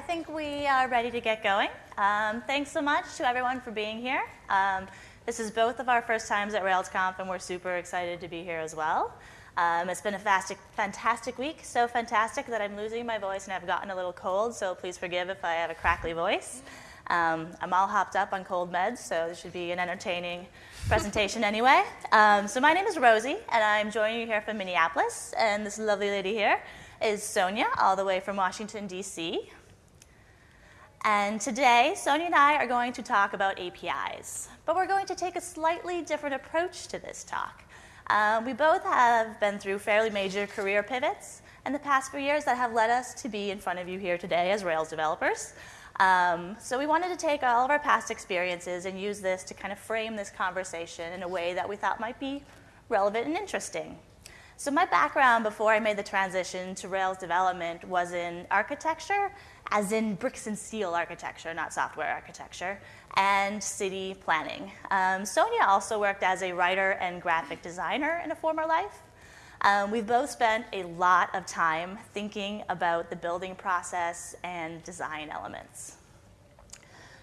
I think we are ready to get going. Um, thanks so much to everyone for being here. Um, this is both of our first times at RailsConf, and we're super excited to be here as well. Um, it's been a fastic, fantastic week, so fantastic that I'm losing my voice and I've gotten a little cold, so please forgive if I have a crackly voice. Um, I'm all hopped up on cold meds, so this should be an entertaining presentation anyway. Um, so my name is Rosie, and I'm joining you here from Minneapolis, and this lovely lady here is Sonia, all the way from Washington, D.C. And today, Sonia and I are going to talk about APIs, but we're going to take a slightly different approach to this talk. Uh, we both have been through fairly major career pivots in the past few years that have led us to be in front of you here today as Rails developers. Um, so we wanted to take all of our past experiences and use this to kind of frame this conversation in a way that we thought might be relevant and interesting. So my background before I made the transition to Rails development was in architecture as in bricks and steel architecture, not software architecture, and city planning. Um, Sonia also worked as a writer and graphic designer in a former life. Um, we've both spent a lot of time thinking about the building process and design elements.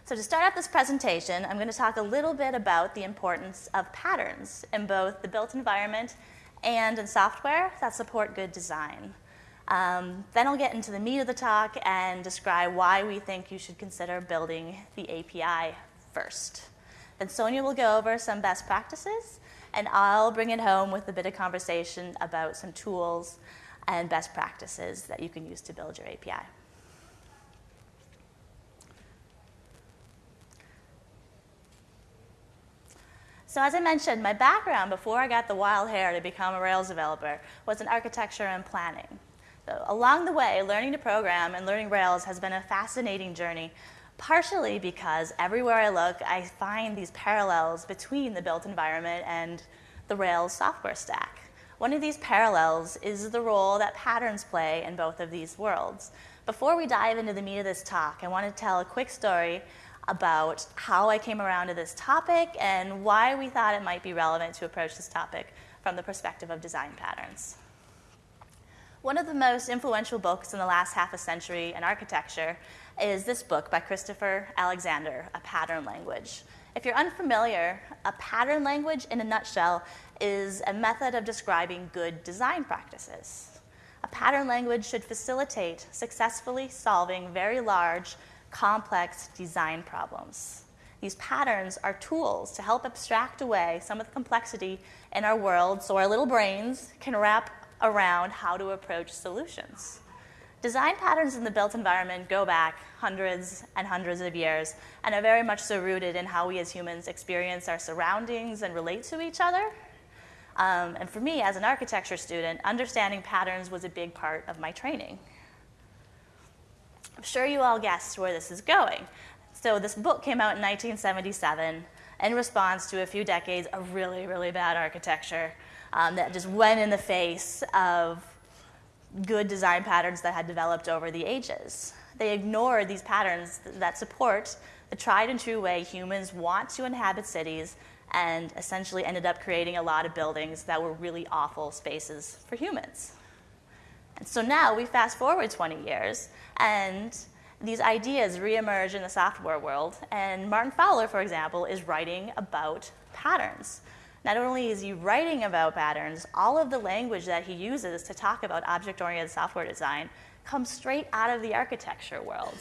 So to start out this presentation, I'm going to talk a little bit about the importance of patterns in both the built environment and in software that support good design. Um, then I'll get into the meat of the talk and describe why we think you should consider building the API first. Then Sonia will go over some best practices, and I'll bring it home with a bit of conversation about some tools and best practices that you can use to build your API. So as I mentioned, my background before I got the wild hair to become a Rails developer was in architecture and planning. Along the way, learning to program and learning Rails has been a fascinating journey, partially because everywhere I look, I find these parallels between the built environment and the Rails software stack. One of these parallels is the role that patterns play in both of these worlds. Before we dive into the meat of this talk, I want to tell a quick story about how I came around to this topic and why we thought it might be relevant to approach this topic from the perspective of design patterns. One of the most influential books in the last half a century in architecture is this book by Christopher Alexander, A Pattern Language. If you're unfamiliar, a pattern language in a nutshell is a method of describing good design practices. A pattern language should facilitate successfully solving very large, complex design problems. These patterns are tools to help abstract away some of the complexity in our world so our little brains can wrap around how to approach solutions. Design patterns in the built environment go back hundreds and hundreds of years and are very much so rooted in how we as humans experience our surroundings and relate to each other. Um, and for me, as an architecture student, understanding patterns was a big part of my training. I'm sure you all guessed where this is going. So, this book came out in 1977 in response to a few decades of really, really bad architecture um, that just went in the face of good design patterns that had developed over the ages. They ignored these patterns that support the tried and true way humans want to inhabit cities and essentially ended up creating a lot of buildings that were really awful spaces for humans. And so now we fast forward 20 years, and these ideas reemerge in the software world. And Martin Fowler, for example, is writing about patterns. Not only is he writing about patterns, all of the language that he uses to talk about object oriented software design comes straight out of the architecture world.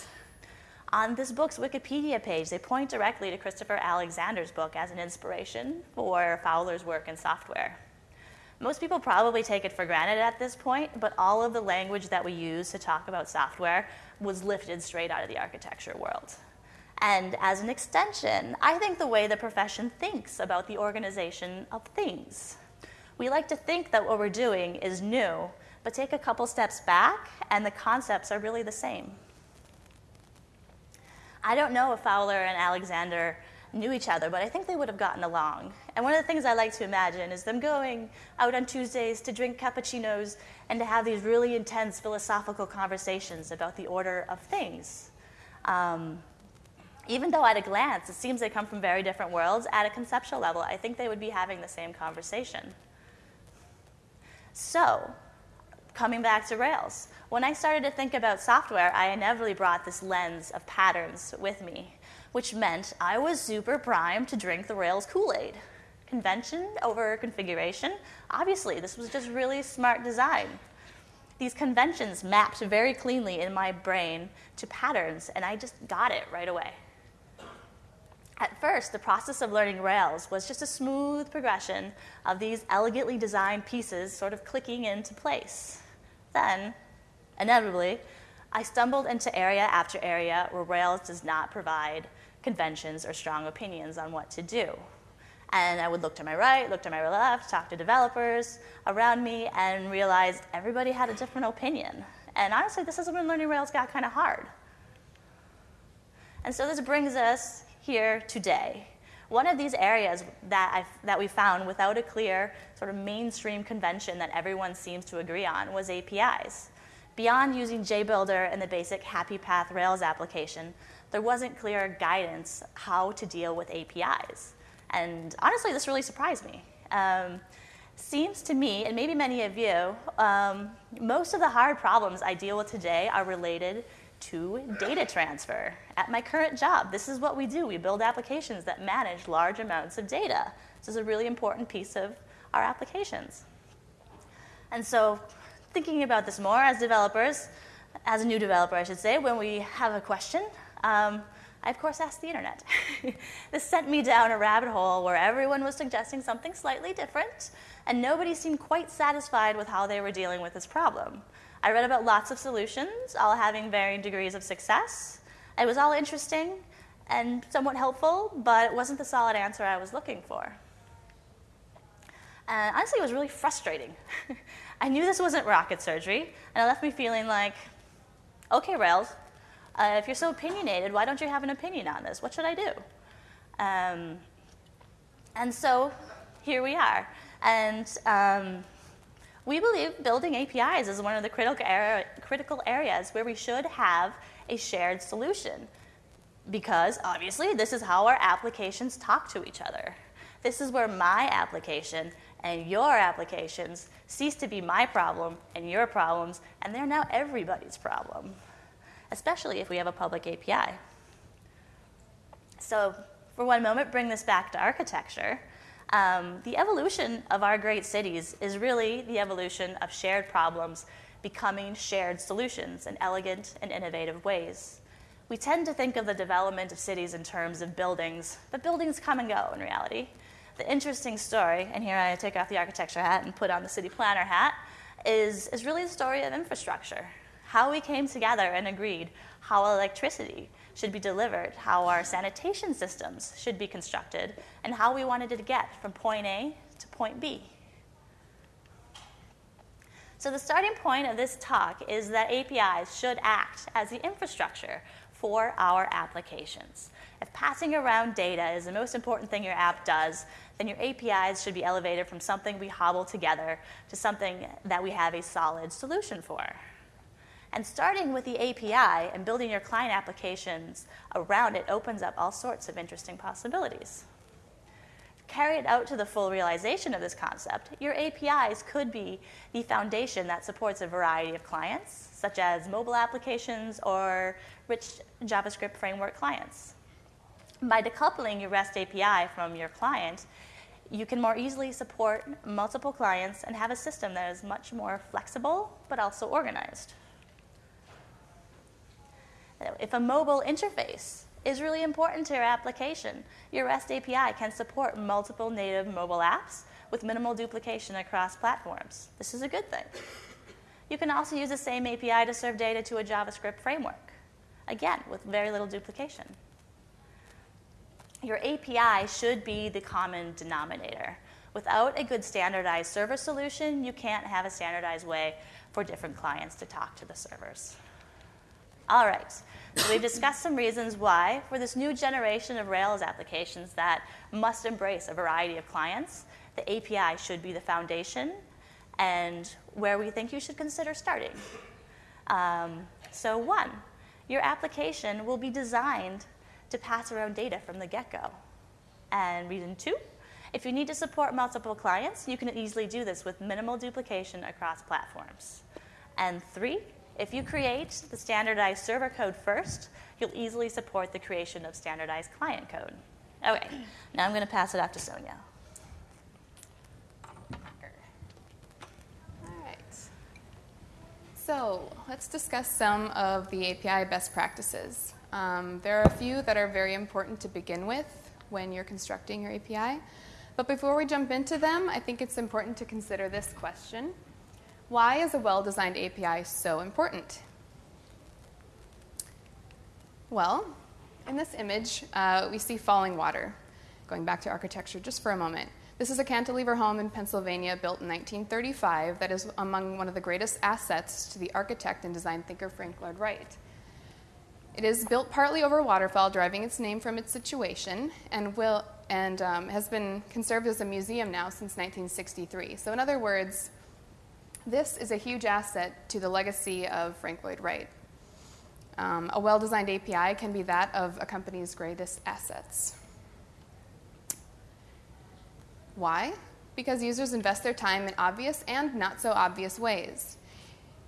On this book's Wikipedia page, they point directly to Christopher Alexander's book as an inspiration for Fowler's work in software. Most people probably take it for granted at this point, but all of the language that we use to talk about software was lifted straight out of the architecture world. And as an extension, I think the way the profession thinks about the organization of things. We like to think that what we're doing is new, but take a couple steps back, and the concepts are really the same. I don't know if Fowler and Alexander knew each other, but I think they would have gotten along. And one of the things I like to imagine is them going out on Tuesdays to drink cappuccinos and to have these really intense philosophical conversations about the order of things. Um, even though at a glance it seems they come from very different worlds, at a conceptual level, I think they would be having the same conversation. So, coming back to Rails, when I started to think about software, I inevitably brought this lens of patterns with me, which meant I was super primed to drink the Rails Kool Aid. Convention over configuration, obviously, this was just really smart design. These conventions mapped very cleanly in my brain to patterns, and I just got it right away. At first, the process of learning Rails was just a smooth progression of these elegantly designed pieces sort of clicking into place. Then, inevitably, I stumbled into area after area where Rails does not provide conventions or strong opinions on what to do. And I would look to my right, look to my left, talk to developers around me, and realized everybody had a different opinion. And honestly, this is when learning Rails got kind of hard. And so this brings us here today. One of these areas that, i that we found without a clear sort of mainstream convention that everyone seems to agree on was APIs. Beyond using JBuilder and the basic Happy Path Rails application, there wasn't clear guidance how to deal with APIs. And honestly, this really surprised me. Um, seems to me, and maybe many of you, um, most of the hard problems I deal with today are related to data transfer. At my current job, this is what we do. We build applications that manage large amounts of data. This is a really important piece of our applications. And so, thinking about this more as developers, as a new developer, I should say, when we have a question, um, I, of course, asked the internet. this sent me down a rabbit hole where everyone was suggesting something slightly different, and nobody seemed quite satisfied with how they were dealing with this problem. I read about lots of solutions, all having varying degrees of success. It was all interesting and somewhat helpful, but it wasn't the solid answer I was looking for. And honestly, it was really frustrating. I knew this wasn't rocket surgery, and it left me feeling like, okay, Rails, uh, if you're so opinionated, why don't you have an opinion on this? What should I do? Um, and so here we are. And um, we believe building APIs is one of the critical, critical areas where we should have a shared solution. Because obviously, this is how our applications talk to each other. This is where my application and your applications cease to be my problem and your problems, and they're now everybody's problem especially if we have a public API. So, for one moment, bring this back to architecture. Um, the evolution of our great cities is really the evolution of shared problems becoming shared solutions in elegant and innovative ways. We tend to think of the development of cities in terms of buildings, but buildings come and go in reality. The interesting story, and here I take off the architecture hat and put on the city planner hat, is, is really the story of infrastructure how we came together and agreed how electricity should be delivered, how our sanitation systems should be constructed, and how we wanted to get from point A to point B. So, the starting point of this talk is that APIs should act as the infrastructure for our applications. If passing around data is the most important thing your app does, then your APIs should be elevated from something we hobble together to something that we have a solid solution for. And starting with the API and building your client applications around it opens up all sorts of interesting possibilities. Carry it out to the full realization of this concept, your APIs could be the foundation that supports a variety of clients, such as mobile applications or rich JavaScript framework clients. By decoupling your REST API from your client, you can more easily support multiple clients and have a system that is much more flexible but also organized. If a mobile interface is really important to your application, your REST API can support multiple native mobile apps with minimal duplication across platforms. This is a good thing. You can also use the same API to serve data to a JavaScript framework, again, with very little duplication. Your API should be the common denominator. Without a good standardized server solution, you can't have a standardized way for different clients to talk to the servers. All right, so we've discussed some reasons why, for this new generation of Rails applications that must embrace a variety of clients, the API should be the foundation and where we think you should consider starting. Um, so, one, your application will be designed to pass around data from the get go. And reason two, if you need to support multiple clients, you can easily do this with minimal duplication across platforms. And three, if you create the standardized server code first, you'll easily support the creation of standardized client code. Okay, now I'm going to pass it off to Sonia. All right. So let's discuss some of the API best practices. Um, there are a few that are very important to begin with when you're constructing your API. But before we jump into them, I think it's important to consider this question. Why is a well-designed API so important? Well, in this image, uh, we see Fallingwater. Going back to architecture just for a moment. This is a cantilever home in Pennsylvania built in 1935 that is among one of the greatest assets to the architect and design thinker Frank Lloyd Wright. It is built partly over a waterfall, deriving its name from its situation, and, will, and um, has been conserved as a museum now since 1963. So, in other words, this is a huge asset to the legacy of Frank Lloyd Wright. Um, a well designed API can be that of a company's greatest assets. Why? Because users invest their time in obvious and not so obvious ways.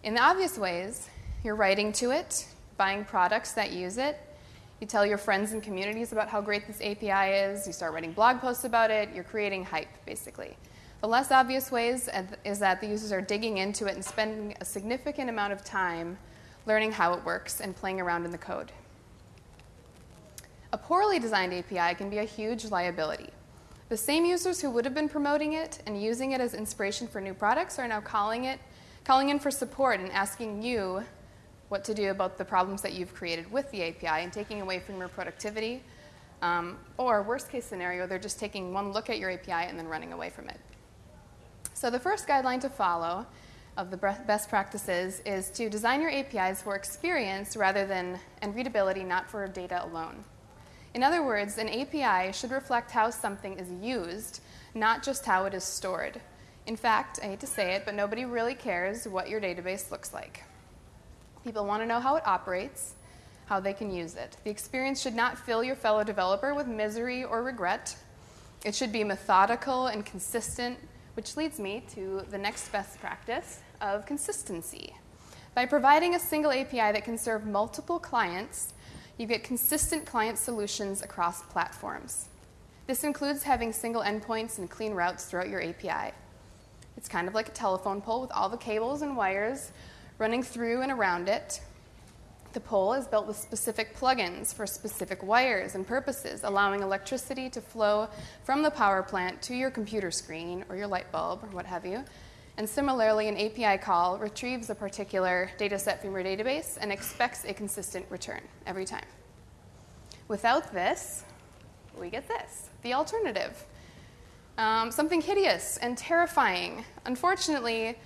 In the obvious ways, you're writing to it, buying products that use it, you tell your friends and communities about how great this API is, you start writing blog posts about it, you're creating hype, basically. The less obvious ways is that the users are digging into it and spending a significant amount of time learning how it works and playing around in the code. A poorly designed API can be a huge liability. The same users who would have been promoting it and using it as inspiration for new products are now calling it calling in for support and asking you what to do about the problems that you've created with the API and taking away from your productivity. Um, or worst case scenario, they're just taking one look at your API and then running away from it. So, the first guideline to follow of the best practices is to design your APIs for experience rather than and readability, not for data alone. In other words, an API should reflect how something is used, not just how it is stored. In fact, I hate to say it, but nobody really cares what your database looks like. People want to know how it operates, how they can use it. The experience should not fill your fellow developer with misery or regret. It should be methodical and consistent which leads me to the next best practice of consistency. By providing a single API that can serve multiple clients, you get consistent client solutions across platforms. This includes having single endpoints and clean routes throughout your API. It's kind of like a telephone pole with all the cables and wires running through and around it. The pole is built with specific plugins for specific wires and purposes, allowing electricity to flow from the power plant to your computer screen or your light bulb or what have you. And similarly, an API call retrieves a particular data set from your database and expects a consistent return every time. Without this, we get this the alternative. Um, something hideous and terrifying. Unfortunately,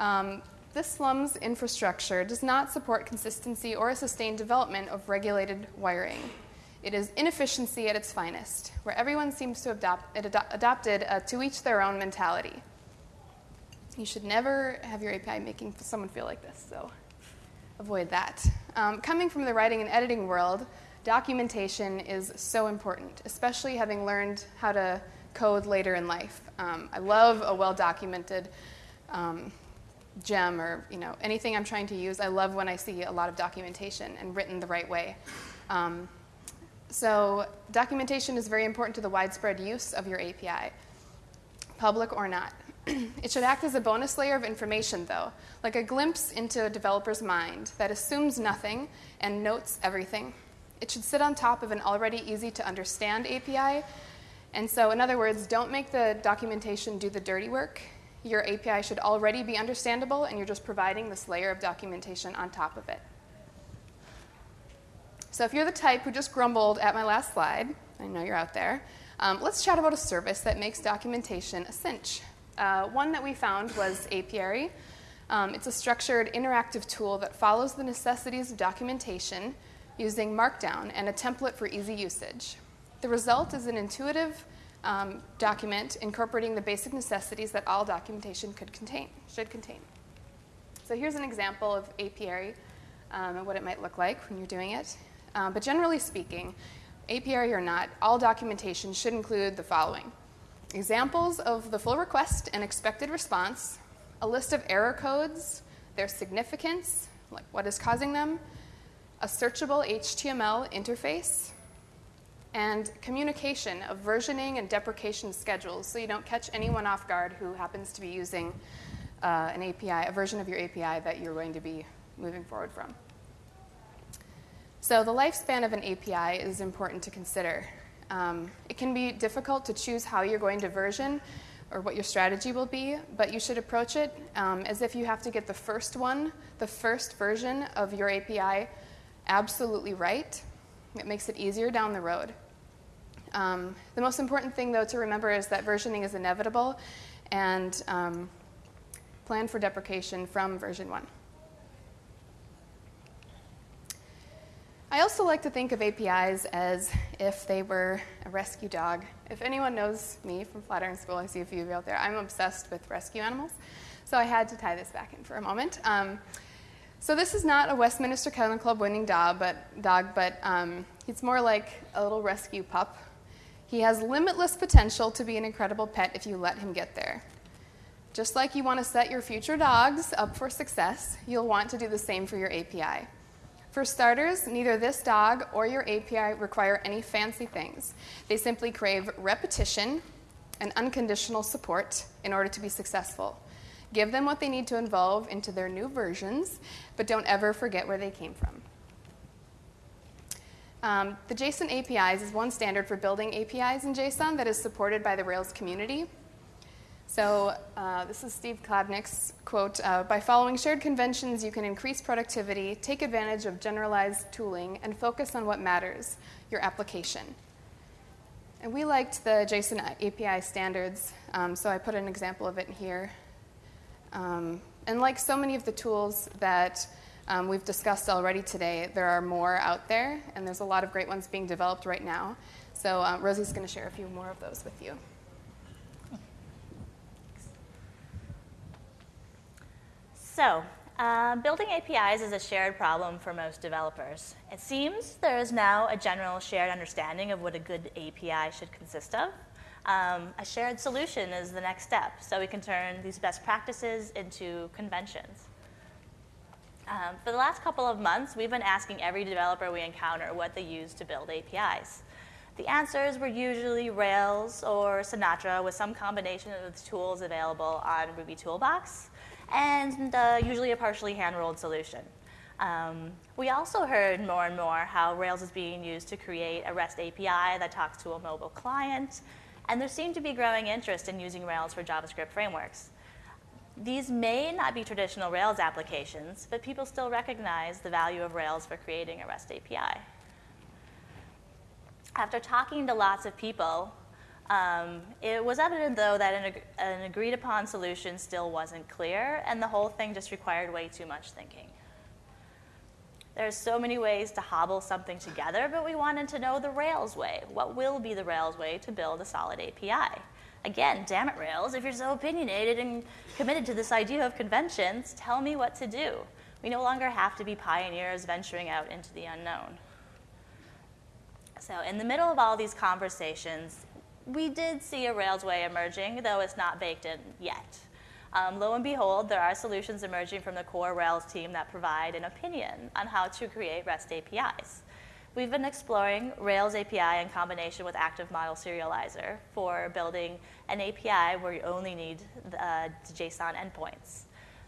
um, this slum's infrastructure does not support consistency or a sustained development of regulated wiring. It is inefficiency at its finest, where everyone seems to have adopt, adopted a to each their own mentality. You should never have your API making someone feel like this, so avoid that. Um, coming from the writing and editing world, documentation is so important, especially having learned how to code later in life. Um, I love a well documented um, gem or you know anything I'm trying to use. I love when I see a lot of documentation and written the right way. Um, so documentation is very important to the widespread use of your API, public or not. it should act as a bonus layer of information, though, like a glimpse into a developer's mind that assumes nothing and notes everything. It should sit on top of an already easy to understand API. And so, in other words, don't make the documentation do the dirty work your API should already be understandable, and you're just providing this layer of documentation on top of it. So if you're the type who just grumbled at my last slide, I know you're out there, um, let's chat about a service that makes documentation a cinch. Uh, one that we found was Apiary. Um, it's a structured interactive tool that follows the necessities of documentation using Markdown and a template for easy usage. The result is an intuitive um, document incorporating the basic necessities that all documentation could contain, should contain. So here's an example of apiary um, and what it might look like when you're doing it. Um, but generally speaking, apiary or not, all documentation should include the following. Examples of the full request and expected response, a list of error codes their significance, like what is causing them, a searchable HTML interface, and communication of versioning and deprecation schedules so you don't catch anyone off guard who happens to be using uh, an API, a version of your API that you're going to be moving forward from. So, the lifespan of an API is important to consider. Um, it can be difficult to choose how you're going to version or what your strategy will be, but you should approach it um, as if you have to get the first one, the first version of your API absolutely right. It makes it easier down the road. Um, the most important thing, though, to remember is that versioning is inevitable and um, plan for deprecation from version 1. I also like to think of APIs as if they were a rescue dog. If anyone knows me from Flatiron School, I see a few of you out there, I'm obsessed with rescue animals. So I had to tie this back in for a moment. Um, so this is not a Westminster Kennel Club winning dog, but, dog, but um, it's more like a little rescue pup. He has limitless potential to be an incredible pet if you let him get there. Just like you want to set your future dogs up for success, you'll want to do the same for your API. For starters, neither this dog or your API require any fancy things. They simply crave repetition and unconditional support in order to be successful. Give them what they need to evolve into their new versions, but don't ever forget where they came from. Um, the JSON APIs is one standard for building APIs in JSON that is supported by the Rails community. So uh, this is Steve Klabnik's quote, uh, by following shared conventions, you can increase productivity, take advantage of generalized tooling, and focus on what matters, your application. And we liked the JSON API standards, um, so I put an example of it here. Um, and like so many of the tools that um, we've discussed already today, there are more out there, and there's a lot of great ones being developed right now. So uh, Rosie's going to share a few more of those with you. So, uh, building APIs is a shared problem for most developers. It seems there is now a general shared understanding of what a good API should consist of. Um, a shared solution is the next step, so we can turn these best practices into conventions. Um, for the last couple of months, we've been asking every developer we encounter what they use to build APIs. The answers were usually Rails or Sinatra with some combination of the tools available on Ruby Toolbox and uh, usually a partially hand-rolled solution. Um, we also heard more and more how Rails is being used to create a REST API that talks to a mobile client, and there seemed to be growing interest in using Rails for JavaScript frameworks. These may not be traditional Rails applications, but people still recognize the value of Rails for creating a REST API. After talking to lots of people, um, it was evident, though, that an, ag- an agreed upon solution still wasn't clear, and the whole thing just required way too much thinking. There's so many ways to hobble something together, but we wanted to know the Rails way. What will be the Rails way to build a solid API? Again, damn it, Rails, if you're so opinionated and committed to this idea of conventions, tell me what to do. We no longer have to be pioneers venturing out into the unknown. So, in the middle of all these conversations, we did see a Rails way emerging, though it's not baked in yet. Um, lo and behold, there are solutions emerging from the core Rails team that provide an opinion on how to create REST APIs. We've been exploring Rails API in combination with Active Model Serializer for building an API where you only need uh, JSON endpoints.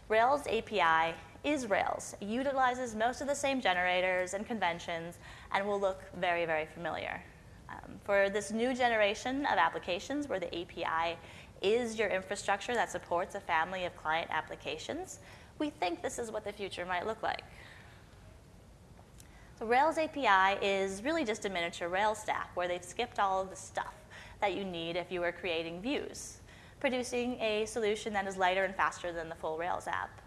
Rails API is Rails. It utilizes most of the same generators and conventions and will look very, very familiar. Um, for this new generation of applications where the API is your infrastructure that supports a family of client applications, we think this is what the future might look like. So Rails API is really just a miniature Rails stack where they've skipped all of the stuff that you need if you were creating views, producing a solution that is lighter and faster than the full Rails app.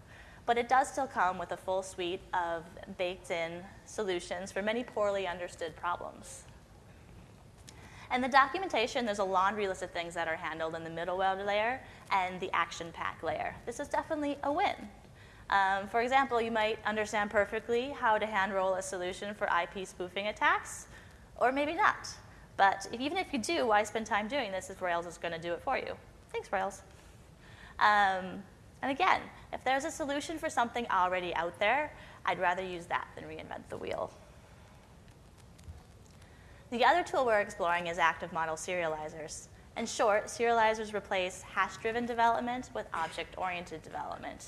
But it does still come with a full suite of baked in solutions for many poorly understood problems. And the documentation, there's a laundry list of things that are handled in the middleware layer and the action pack layer. This is definitely a win. Um, for example, you might understand perfectly how to hand roll a solution for IP spoofing attacks, or maybe not. But if, even if you do, why spend time doing this if Rails is going to do it for you? Thanks, Rails. Um, and again, If there's a solution for something already out there, I'd rather use that than reinvent the wheel. The other tool we're exploring is active model serializers. In short, serializers replace hash-driven development with object-oriented development.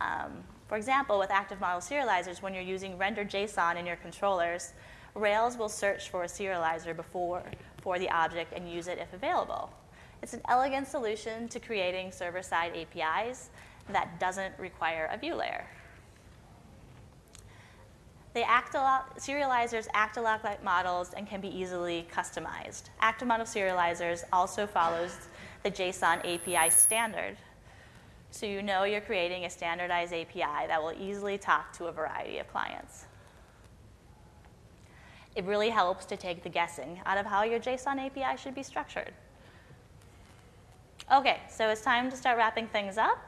Um, for example, with active model serializers, when you're using render JSON in your controllers, Rails will search for a serializer before for the object and use it if available. It's an elegant solution to creating server-side APIs that doesn't require a view layer. They act lot, serializers act a lot like models and can be easily customized. Active model serializers also follows the JSON API standard. So you know you're creating a standardized API that will easily talk to a variety of clients. It really helps to take the guessing out of how your JSON API should be structured. Okay, so it's time to start wrapping things up.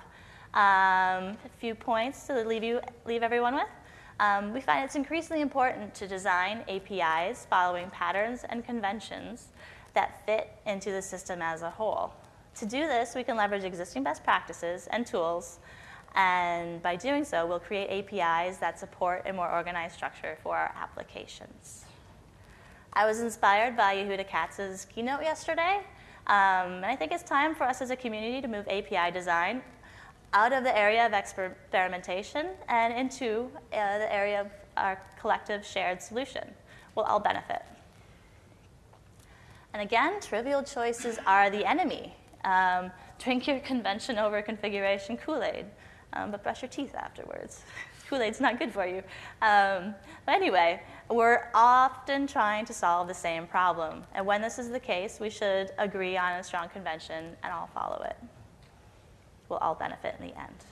Um, a few points to leave, you, leave everyone with. Um, we find it's increasingly important to design APIs following patterns and conventions that fit into the system as a whole. To do this, we can leverage existing best practices and tools, and by doing so, we'll create APIs that support a more organized structure for our applications. I was inspired by Yehuda Katz's keynote yesterday, um, and I think it's time for us as a community to move API design out of the area of experimentation and into uh, the area of our collective shared solution. We'll all benefit. And again, trivial choices are the enemy. Um, drink your convention over configuration Kool Aid, um, but brush your teeth afterwards. Kool Aid's not good for you. Um, but anyway, we're often trying to solve the same problem. And when this is the case, we should agree on a strong convention and all follow it We'll all benefit in the end.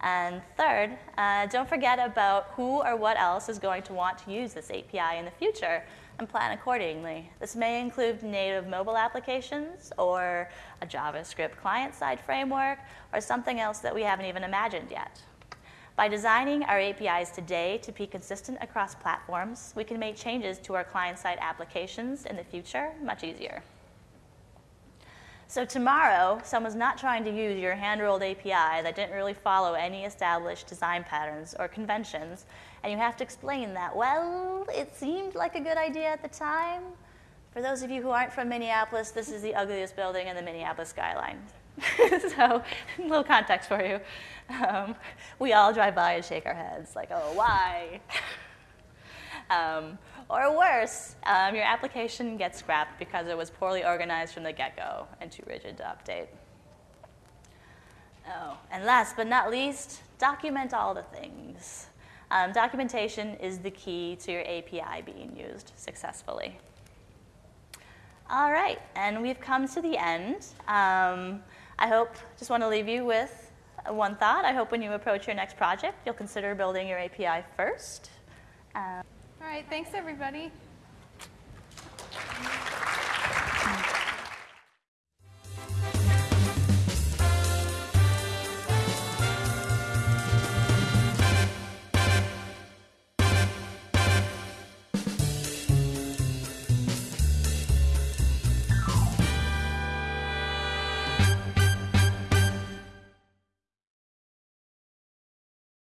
And third, uh, don't forget about who or what else is going to want to use this API in the future and plan accordingly. This may include native mobile applications or a JavaScript client side framework or something else that we haven't even imagined yet. By designing our APIs today to be consistent across platforms, we can make changes to our client side applications in the future much easier. So tomorrow, someone's not trying to use your hand-rolled API that didn't really follow any established design patterns or conventions, and you have to explain that, well, it seemed like a good idea at the time. For those of you who aren't from Minneapolis, this is the ugliest building in the Minneapolis skyline. so, a little context for you. Um, we all drive by and shake our heads, like, oh, why? um, or worse, um, your application gets scrapped because it was poorly organized from the get-go and too rigid to update. Oh, and last but not least, document all the things. Um, documentation is the key to your API being used successfully. All right, and we've come to the end. Um, I hope, just want to leave you with one thought. I hope when you approach your next project, you'll consider building your API first. Um, all right, thanks everybody.